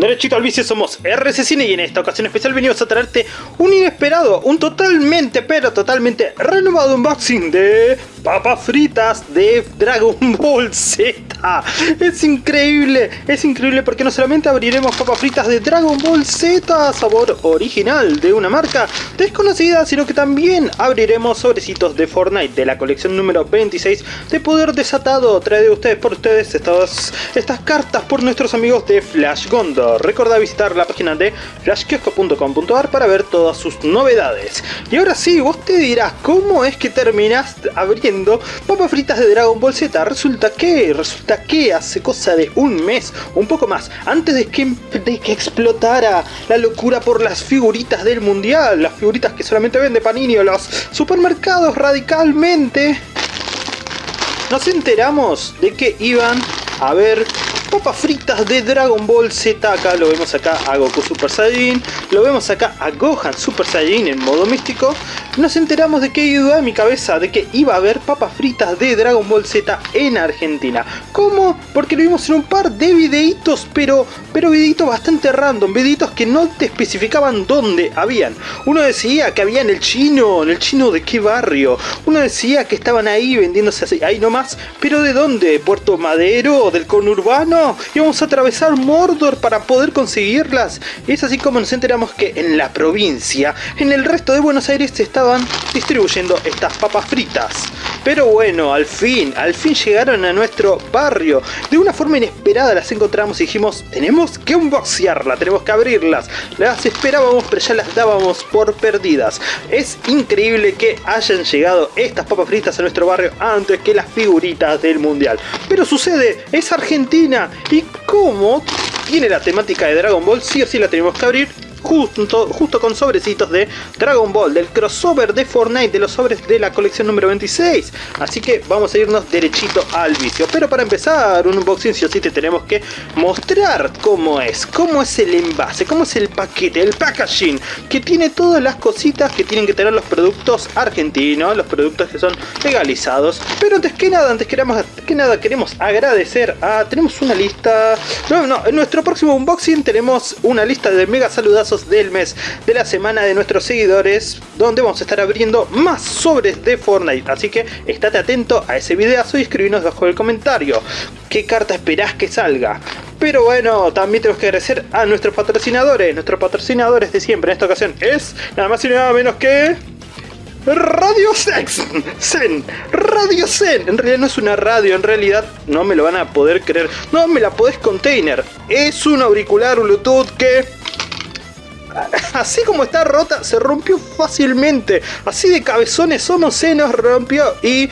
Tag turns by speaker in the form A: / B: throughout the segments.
A: Derechito al vicio somos RC Cine y en esta ocasión especial venimos a traerte un inesperado, un totalmente pero totalmente renovado unboxing de papas fritas de Dragon Ball Z. Es increíble, es increíble porque no solamente abriremos papas fritas de Dragon Ball Z, sabor original de una marca desconocida, sino que también abriremos sobrecitos de Fortnite de la colección número 26 de Poder Desatado, traído ustedes por ustedes estas, estas cartas por nuestros amigos de Flash Recuerda visitar la página de flashkiosco.com.ar para ver todas sus novedades. Y ahora sí, vos te dirás, ¿cómo es que terminás abriendo papas fritas de Dragon Ball Z? Resulta que, resulta que hace cosa de un mes, un poco más, antes de que, de que explotara la locura por las figuritas del mundial, las figuritas que solamente vende Panini o los supermercados radicalmente, nos enteramos de que iban a ver papas fritas de Dragon Ball Z. Acá lo vemos acá a Goku Super Saiyan. Lo vemos acá a Gohan Super Saiyan en modo místico. Nos enteramos de que iba en mi cabeza de que iba a haber papas fritas de Dragon Ball Z en Argentina. ¿Cómo? Porque lo vimos en un par de videitos, pero, pero videitos bastante random. Videitos que no te especificaban dónde habían. Uno decía que había en el chino. ¿En el chino de qué barrio? Uno decía que estaban ahí vendiéndose así, ahí nomás. ¿Pero de dónde? ¿Puerto Madero? ¿Del conurbano? Y vamos a atravesar Mordor para poder conseguirlas. Es así como nos enteramos que en la provincia, en el resto de Buenos Aires se estaban distribuyendo estas papas fritas. Pero bueno, al fin, al fin llegaron a nuestro barrio. De una forma inesperada las encontramos y dijimos, tenemos que unboxearlas, tenemos que abrirlas. Las esperábamos pero ya las dábamos por perdidas. Es increíble que hayan llegado estas papas fritas a nuestro barrio antes que las figuritas del mundial. Pero sucede, es Argentina y como tiene la temática de Dragon Ball, sí o sí la tenemos que abrir justo, justo con sobrecitos de Dragon Ball, del crossover de Fortnite, de los sobres de la colección número 26. Así que vamos a irnos derechito al vicio. Pero para empezar un unboxing sí o sí te tenemos que mostrar cómo es, cómo es el envase, cómo es el paquete, el packaging, que tiene todas las cositas que tienen que tener los productos argentinos, los productos que son legalizados. Pero antes que nada, antes que nada, que nada queremos agradecer a... Tenemos una lista... No, no, en nuestro próximo unboxing tenemos una lista de mega del mes de la semana de nuestros seguidores donde vamos a estar abriendo más sobres de Fortnite así que estate atento a ese videazo y escribinos bajo el comentario qué carta esperás que salga pero bueno, también tenemos que agradecer a nuestros patrocinadores, nuestros patrocinadores de siempre en esta ocasión es nada más y nada menos que... Radio Sex, Zen, Radio Zen. En realidad no es una radio, en realidad no me lo van a poder creer. No me la podés container. Es un auricular Bluetooth que así como está rota, se rompió fácilmente. Así de cabezones somos, se nos rompió y...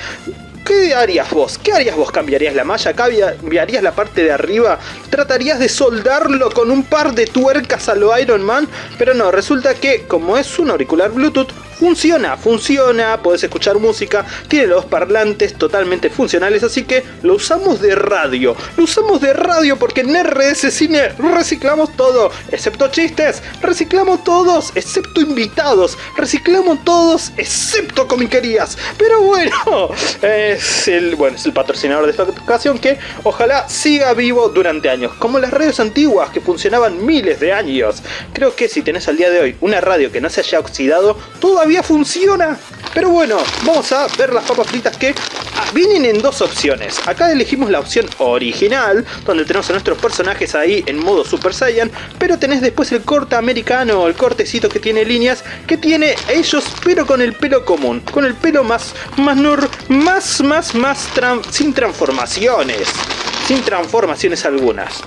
A: ¿Qué harías vos? ¿Qué harías vos? ¿Cambiarías la malla? ¿Cambiarías la parte de arriba? ¿Tratarías de soldarlo con un par de tuercas a lo Iron Man? Pero no, resulta que como es un auricular Bluetooth, funciona, funciona, podés escuchar música, tiene los parlantes totalmente funcionales, así que lo usamos de radio. Lo usamos de radio porque en RS Cine reciclamos todo, excepto chistes, reciclamos todos, excepto invitados, reciclamos todos, excepto comiquerías. Pero bueno, es el, bueno, es el patrocinador de esta ocasión que ojalá siga vivo durante años, como las radios antiguas que funcionaban miles de años. Creo que si tenés al día de hoy una radio que no se haya oxidado, todavía funciona. Pero bueno, vamos a ver las papas fritas que ah, vienen en dos opciones. Acá elegimos la opción original, donde tenemos a nuestros personajes ahí en modo Super Saiyan, pero tenés después el corte americano, el cortecito que tiene líneas, que tiene ellos, pero con el pelo común, con el pelo más, más, nur, más, más, más, sin transformaciones, sin transformaciones algunas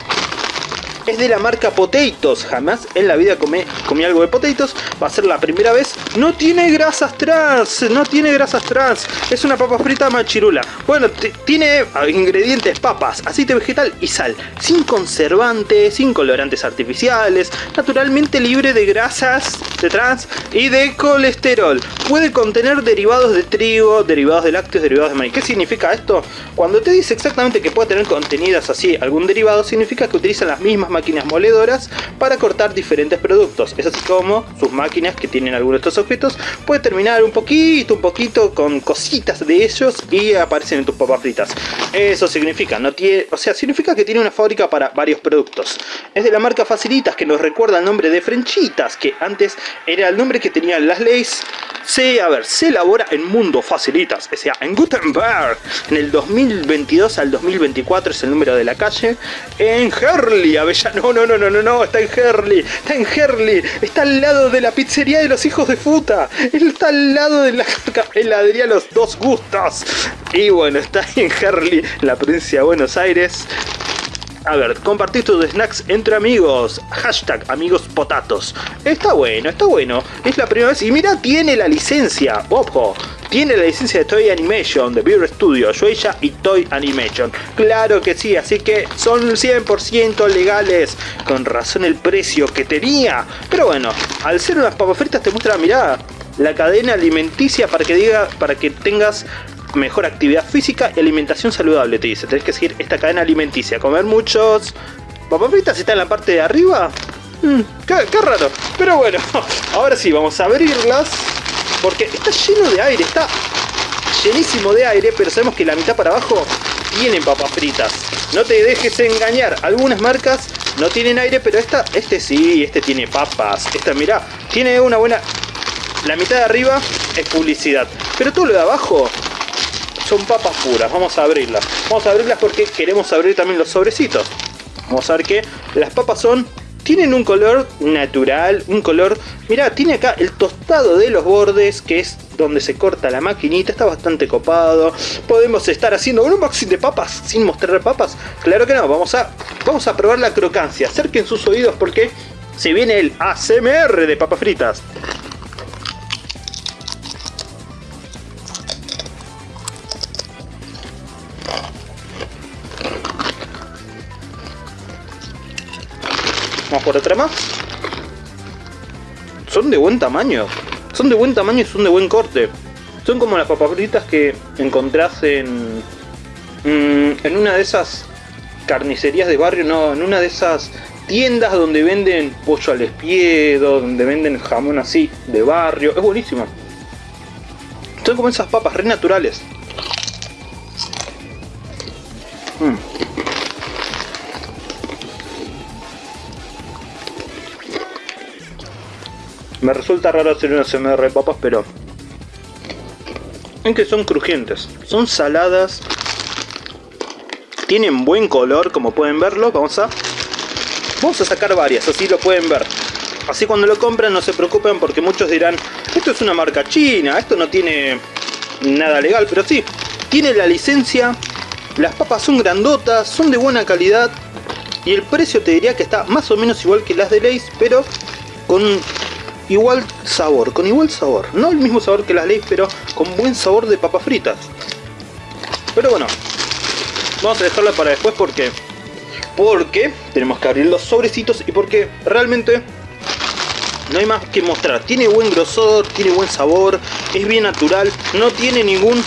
A: es de la marca Potatoes. Jamás en la vida comí, algo de Potatoes. Va a ser la primera vez. No tiene grasas trans. No tiene grasas trans. Es una papa frita machirula. Bueno, tiene ingredientes papas, aceite vegetal y sal. Sin conservantes, sin colorantes artificiales. Naturalmente libre de grasas de trans y de colesterol. Puede contener derivados de trigo, derivados de lácteos, derivados de maíz. ¿Qué significa esto? Cuando te dice exactamente que puede tener contenidas así algún derivado, significa que utilizan las mismas máquinas moledoras para cortar diferentes productos. Es así como sus máquinas que tienen algunos de estos objetos puede terminar un poquito, un poquito con cositas de ellos y aparecen en tus papas fritas. Eso significa, no tiene, o sea, significa que tiene una fábrica para varios productos. Es de la marca Facilitas que nos recuerda el nombre de Frenchitas, que antes era el nombre que tenían las leyes. Se, a ver, se elabora en Mundo Facilitas, o sea, en Gutenberg, en el 2022 al 2024 es el número de la calle, en Herley, Avellano, no, no, no, no, no, no, está en Herley, está en Herley, está al lado de la pizzería de los hijos de puta, está al lado de la heladería Los Dos Gustos, y bueno, está en Herley, la provincia de Buenos Aires, a ver, compartir tus snacks entre amigos. Hashtag amigos potatos. Está bueno, está bueno. Es la primera vez. Y mira, tiene la licencia. Ojo. Tiene la licencia de Toy Animation, de Beer Studio, Shueisha y Toy Animation. Claro que sí, así que son 100% legales. Con razón el precio que tenía. Pero bueno, al ser unas papas fritas te muestra, mirá, la cadena alimenticia para que diga, para que tengas mejor actividad física y alimentación saludable, te dice. Tenés que seguir esta cadena alimenticia. Comer muchos... ¿Papas fritas está en la parte de arriba? Mm, qué, raro. Pero bueno, ahora sí, vamos a abrirlas. Porque está lleno de aire, está llenísimo de aire, pero sabemos que la mitad para abajo tienen papas fritas. No te dejes engañar, algunas marcas no tienen aire, pero esta, este sí, este tiene papas. Esta, mira, tiene una buena... La mitad de arriba es publicidad, pero todo lo de abajo son papas puras. Vamos a abrirlas. Vamos a abrirlas porque queremos abrir también los sobrecitos. Vamos a ver que las papas son... Tienen un color natural, un color... Mira, tiene acá el tostado de los bordes, que es donde se corta la maquinita, está bastante copado. Podemos estar haciendo un unboxing de papas sin mostrar papas. Claro que no, vamos a, vamos a probar la crocancia. Acerquen sus oídos porque se viene el ASMR de papas fritas. Vamos por otra más. Son de buen tamaño. Son de buen tamaño y son de buen corte. Son como las papas fritas que encontrás en... Mm, en una de esas carnicerías de barrio, no, en una de esas tiendas donde venden pollo al espiedo, donde venden jamón así de barrio. Es buenísimo. Son como esas papas re naturales. Mm. Me resulta raro hacer una CMR de papas, pero... En que son crujientes. Son saladas. Tienen buen color, como pueden verlo. Vamos a... Vamos a sacar varias, así lo pueden ver. Así cuando lo compran no se preocupen porque muchos dirán Esto es una marca china, esto no tiene nada legal, pero sí Tiene la licencia, las papas son grandotas, son de buena calidad Y el precio te diría que está más o menos igual que las de Lays, pero con igual sabor, con igual sabor. No el mismo sabor que las leyes, pero con buen sabor de papas fritas. Pero bueno, vamos a dejarla para después porque... Porque tenemos que abrir los sobrecitos y porque realmente no hay más que mostrar. Tiene buen grosor, tiene buen sabor, es bien natural, no tiene ningún...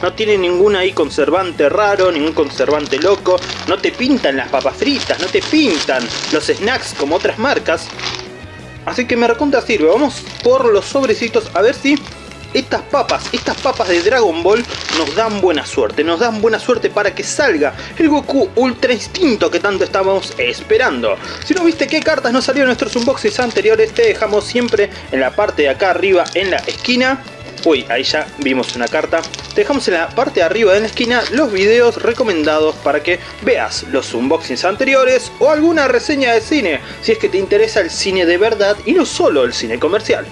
A: No tiene ningún ahí conservante raro, ningún conservante loco. No te pintan las papas fritas, no te pintan los snacks como otras marcas. Así que me recontra sirve. Vamos por los sobrecitos a ver si estas papas, estas papas de Dragon Ball nos dan buena suerte, nos dan buena suerte para que salga el Goku Ultra Instinto que tanto estábamos esperando. Si no viste qué cartas nos salieron en nuestros unboxings anteriores, te dejamos siempre en la parte de acá arriba en la esquina Uy, ahí ya vimos una carta. Te dejamos en la parte de arriba de la esquina los videos recomendados para que veas los unboxings anteriores o alguna reseña de cine, si es que te interesa el cine de verdad y no solo el cine comercial.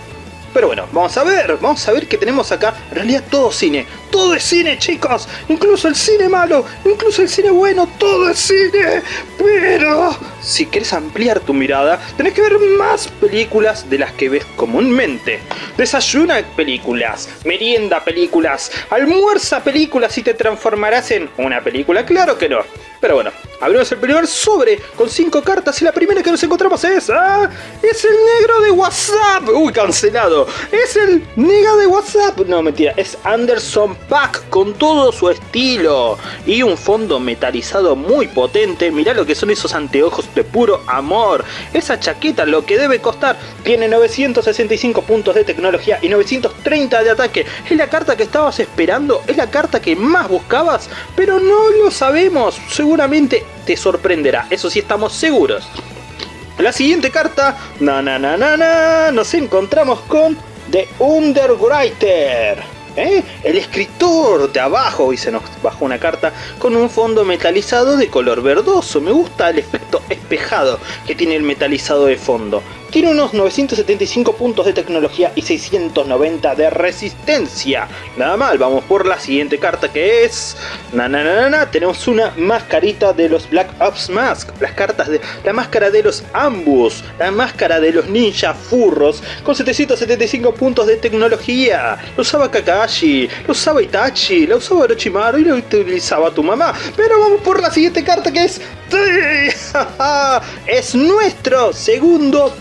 A: Pero bueno, vamos a ver, vamos a ver qué tenemos acá. En realidad todo cine, todo es cine chicos. Incluso el cine malo, incluso el cine bueno, todo es cine. Pero si quieres ampliar tu mirada, tenés que ver más películas de las que ves comúnmente. Desayuna películas, merienda películas, almuerza películas y te transformarás en una película. Claro que no. Pero bueno, abrimos el primer sobre con cinco cartas y la primera que nos encontramos es... ¡Ah! ¡Es el negro de WhatsApp! ¡Uy, cancelado! ¡Es el negro de WhatsApp! No, mentira, es Anderson Pack con todo su estilo y un fondo metalizado muy potente. Mirá lo que son esos anteojos de puro amor. Esa chaqueta lo que debe costar tiene 965 puntos de tecnología y 930 de ataque. Es la carta que estabas esperando, es la carta que más buscabas, pero no lo sabemos. Seguramente te sorprenderá, eso sí estamos seguros. La siguiente carta, na na na na na, nos encontramos con The Underwriter. ¿Eh? El escritor de abajo, y se nos bajó una carta con un fondo metalizado de color verdoso. Me gusta el efecto espejado que tiene el metalizado de fondo. Tiene unos 975 puntos de tecnología y 690 de resistencia. Nada mal, vamos por la siguiente carta que es... Na, tenemos una mascarita de los Black Ops Mask. Las cartas de... La máscara de los Ambus. La máscara de los Ninja Furros. Con 775 puntos de tecnología. Lo usaba Kakashi. Lo usaba Itachi. Lo usaba Orochimaru y lo utilizaba tu mamá. Pero vamos por la siguiente carta que es... es nuestro segundo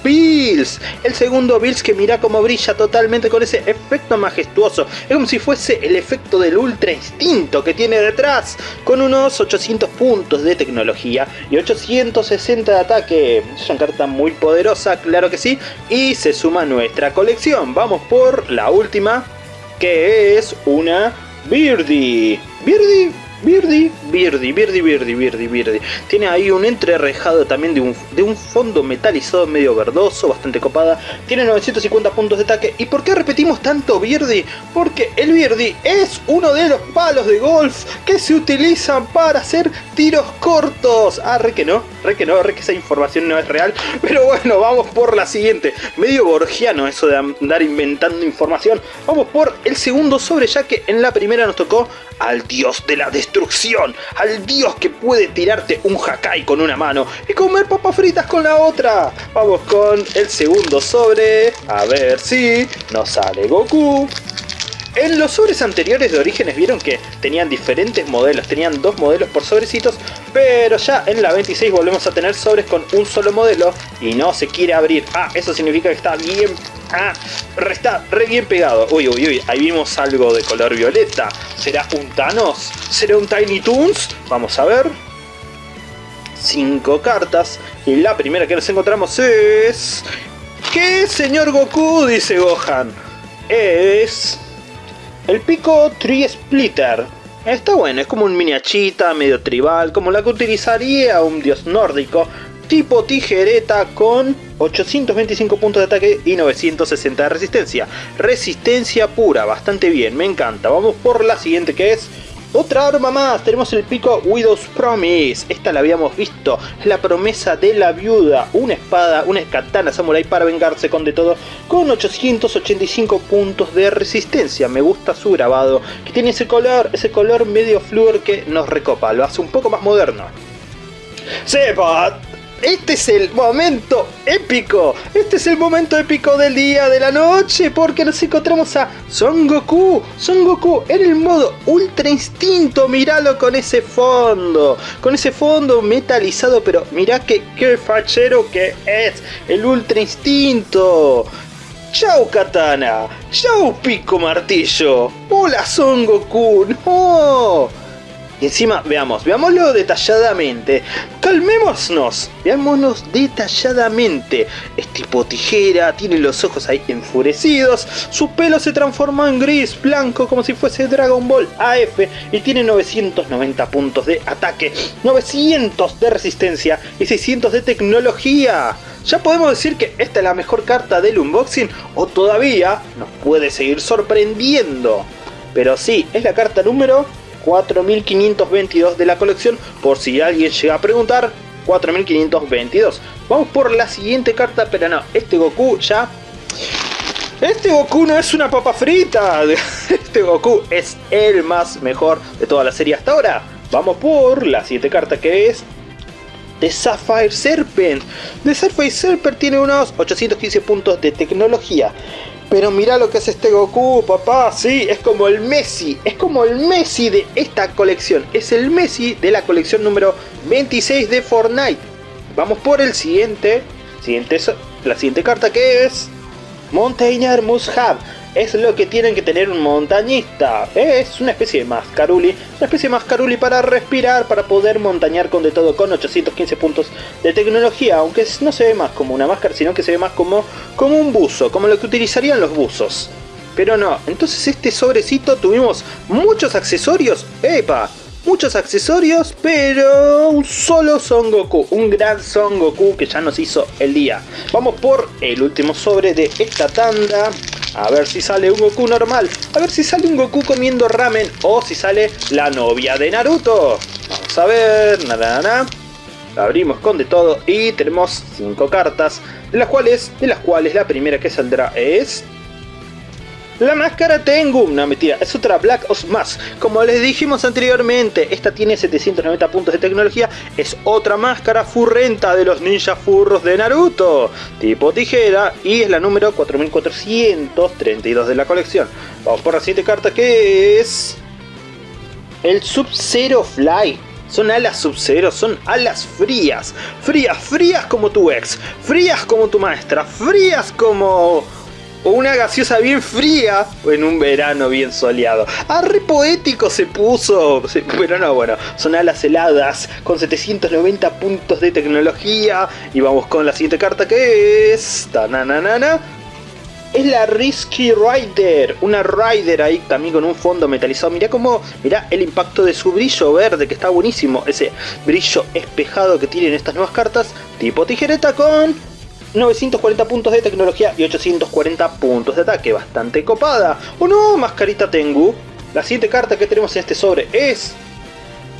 A: El segundo Bills que mira cómo brilla totalmente con ese efecto majestuoso. Es como si fuese el efecto del Ultra Instinto que tiene detrás. Con unos 800 puntos de tecnología y 860 de ataque. Es una carta muy poderosa, claro que sí. Y se suma nuestra colección. Vamos por la última. Que es una Birdie. Birdie Birdie, Birdie, Birdie, Birdie, Birdie, Birdie. Tiene ahí un entrerejado también de un, de un fondo metalizado medio verdoso, bastante copada. Tiene 950 puntos de ataque. ¿Y por qué repetimos tanto Birdie? Porque el Birdie es uno de los palos de golf que se utilizan para hacer tiros cortos. Ah, re que no, re que no, re que esa información no es real. Pero bueno, vamos por la siguiente. Medio borgiano eso de andar inventando información. Vamos por el segundo sobre ya que en la primera nos tocó al dios de la destrucción, al dios que puede tirarte un Hakai con una mano y comer papas fritas con la otra. Vamos con el segundo sobre, a ver si nos sale Goku. En los sobres anteriores de Orígenes vieron que tenían diferentes modelos, tenían dos modelos por sobrecitos, pero ya en la 26 volvemos a tener sobres con un solo modelo y no se quiere abrir. Ah, eso significa que está bien Ah, está re bien pegado. Uy, uy, uy, ahí vimos algo de color violeta. ¿Será un Thanos? ¿Será un Tiny Toons? Vamos a ver. Cinco cartas. Y la primera que nos encontramos es... ¿Qué, señor Goku? Dice Gohan. Es... El pico Tree Splitter. Está bueno, es como un mini achita, medio tribal, como la que utilizaría un dios nórdico, tipo tijereta con 825 puntos de ataque y 960 de resistencia. Resistencia pura, bastante bien, me encanta. Vamos por la siguiente que es... Otra arma más, tenemos el pico Widow's Promise, esta la habíamos visto, la promesa de la viuda, una espada, una katana samurai para vengarse con de todo, con 885 puntos de resistencia, me gusta su grabado, que tiene ese color, ese color medio flúor que nos recopa, lo hace un poco más moderno. ¡Sepa! Este es el momento épico. Este es el momento épico del día, de la noche, porque nos encontramos a Son Goku. Son Goku en el modo Ultra Instinto. Míralo con ese fondo. Con ese fondo metalizado, pero mirá que fachero que es el Ultra Instinto. Chau Katana, chau Pico Martillo, hola Son Goku, no. Y encima, veamos, veámoslo detalladamente. Calmémonos, veámonos detalladamente. Es tipo tijera, tiene los ojos ahí enfurecidos. Su pelo se transformó en gris, blanco, como si fuese Dragon Ball AF. Y tiene 990 puntos de ataque, 900 de resistencia y 600 de tecnología. ¿Ya podemos decir que esta es la mejor carta del unboxing? ¿O todavía nos puede seguir sorprendiendo? Pero sí, es la carta número 4522 de la colección, por si alguien llega a preguntar, 4522. Vamos por la siguiente carta, pero no, este Goku ya... Este Goku no es una papa frita, este Goku es el más mejor de toda la serie hasta ahora. Vamos por la siguiente carta que es de Sapphire Serpent. De Sapphire Serpent tiene unos 815 puntos de tecnología. Pero mira lo que es este Goku, papá, sí, es como el Messi, es como el Messi de esta colección, es el Messi de la colección número 26 de Fortnite. Vamos por el siguiente, siguiente la siguiente carta que es Mountainer Must Have. Es lo que tienen que tener un montañista. Es una especie de mascaruli, una especie de mascaruli para respirar, para poder montañar con de todo, con 815 puntos de tecnología, aunque no se ve más como una máscara, sino que se ve más como, como un buzo, como lo que utilizarían los buzos. Pero no, entonces este sobrecito tuvimos muchos accesorios. ¡Epa! Muchos accesorios, pero un solo Son Goku, un gran Son Goku que ya nos hizo el día. Vamos por el último sobre de esta tanda. A ver si sale un Goku normal. A ver si sale un Goku comiendo ramen. O si sale la novia de Naruto. Vamos a ver. Nada, nada. Abrimos con de todo y tenemos 5 cartas. De las cuales, de las cuales la primera que saldrá es la máscara Tengu, una mentira, es otra Black Ops más. Como les dijimos anteriormente, esta tiene 790 puntos de tecnología, es otra máscara furrenta de los ninja furros de Naruto, tipo tijera, y es la número 4432 de la colección. Vamos por la siguiente carta que es... El Sub-Zero Fly. Son alas sub-zero, son alas frías. Frías, frías como tu ex. Frías como tu maestra. Frías como o una gaseosa bien fría en un verano bien soleado. Ah, re poético se puso, pero no, bueno, son alas heladas con 790 puntos de tecnología. Y vamos con la siguiente carta que es... Tananana. Es la Risky Rider, una Rider ahí también con un fondo metalizado. Mirá cómo, mirá el impacto de su brillo verde que está buenísimo. Ese brillo espejado que tienen estas nuevas cartas. Tipo tijereta con 940 puntos de tecnología y 840 puntos de ataque, bastante copada. ¿O no, mascarita Tengu? La siguiente carta que tenemos en este sobre es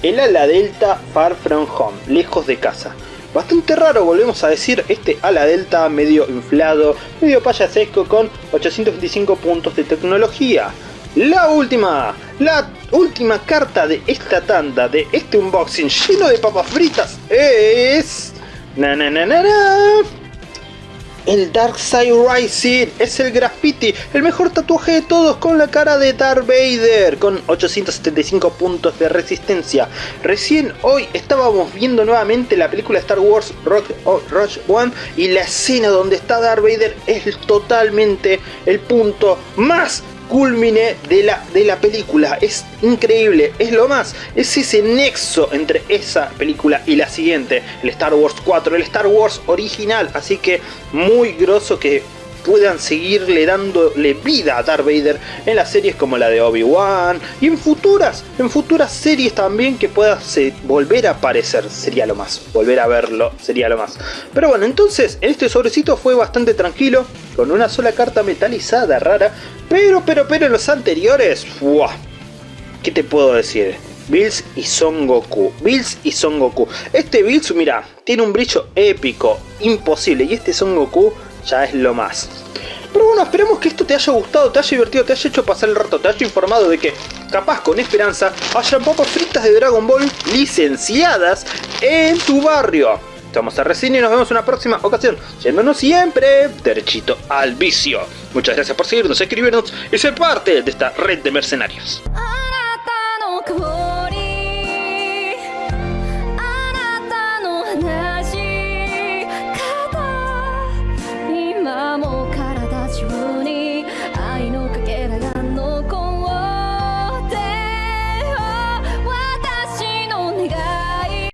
A: el ala delta Far From Home, lejos de casa. Bastante raro, volvemos a decir, este ala delta medio inflado, medio payasesco con 825 puntos de tecnología. La última, la última carta de esta tanda, de este unboxing lleno de papas fritas es... Na, na, na, na, na el Dark Side Rising es el graffiti, el mejor tatuaje de todos con la cara de Darth Vader, con 875 puntos de resistencia. Recién hoy estábamos viendo nuevamente la película Star Wars Rock, Rush One y la escena donde está Darth Vader es totalmente el punto más culmine de la, de la película. Es increíble, es lo más. Es ese nexo entre esa película y la siguiente, el Star Wars 4, el Star Wars original. Así que muy grosso que puedan seguirle dándole vida a Darth Vader en las series como la de Obi-Wan y en futuras, en futuras series también que pueda volver a aparecer, sería lo más, volver a verlo sería lo más. Pero bueno, entonces en este sobrecito fue bastante tranquilo, con una sola carta metalizada rara, pero, pero, pero en los anteriores, ¡buah! ¿Qué te puedo decir? Bills y Son Goku. Bills y Son Goku. Este Bills, mira, tiene un brillo épico, imposible. Y este Son Goku ya es lo más. Pero bueno, esperemos que esto te haya gustado, te haya divertido, te haya hecho pasar el rato, te haya informado de que, capaz con esperanza, hayan papas fritas de Dragon Ball licenciadas en tu barrio. Estamos a Resina y nos vemos en una próxima ocasión, yéndonos siempre derechito al vicio. Muchas gracias por seguirnos, escribirnos y ser parte de esta red de mercenarios.